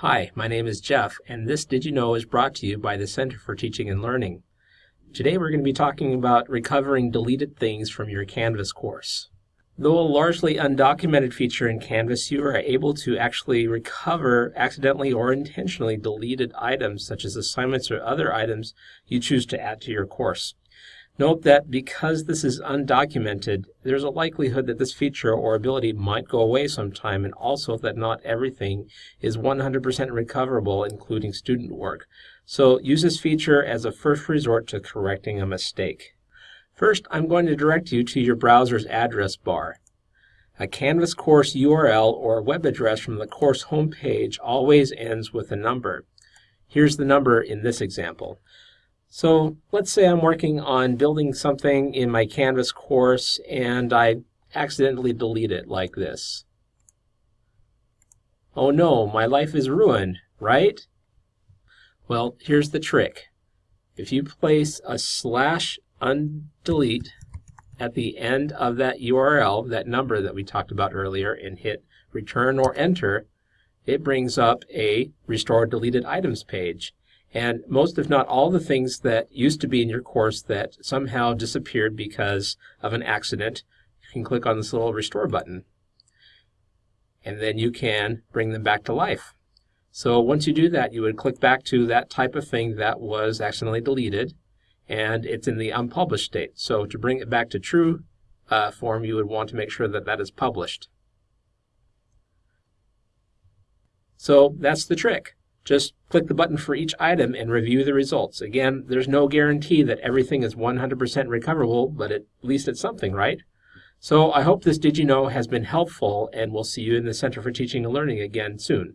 Hi, my name is Jeff, and this Did You Know is brought to you by the Center for Teaching and Learning. Today we're going to be talking about recovering deleted things from your Canvas course. Though a largely undocumented feature in Canvas, you are able to actually recover accidentally or intentionally deleted items such as assignments or other items you choose to add to your course. Note that because this is undocumented, there's a likelihood that this feature or ability might go away sometime and also that not everything is 100% recoverable, including student work. So use this feature as a first resort to correcting a mistake. First, I'm going to direct you to your browser's address bar. A Canvas course URL or web address from the course homepage always ends with a number. Here's the number in this example. So let's say I'm working on building something in my Canvas course and I accidentally delete it like this. Oh no, my life is ruined, right? Well, here's the trick. If you place a slash undelete at the end of that URL, that number that we talked about earlier, and hit return or enter, it brings up a restore deleted items page. And most, if not all, the things that used to be in your course that somehow disappeared because of an accident, you can click on this little restore button. And then you can bring them back to life. So once you do that, you would click back to that type of thing that was accidentally deleted, and it's in the unpublished state. So to bring it back to true uh, form, you would want to make sure that that is published. So that's the trick. Just click the button for each item and review the results. Again, there's no guarantee that everything is 100% recoverable, but at least it's something, right? So I hope this Did You Know has been helpful, and we'll see you in the Center for Teaching and Learning again soon.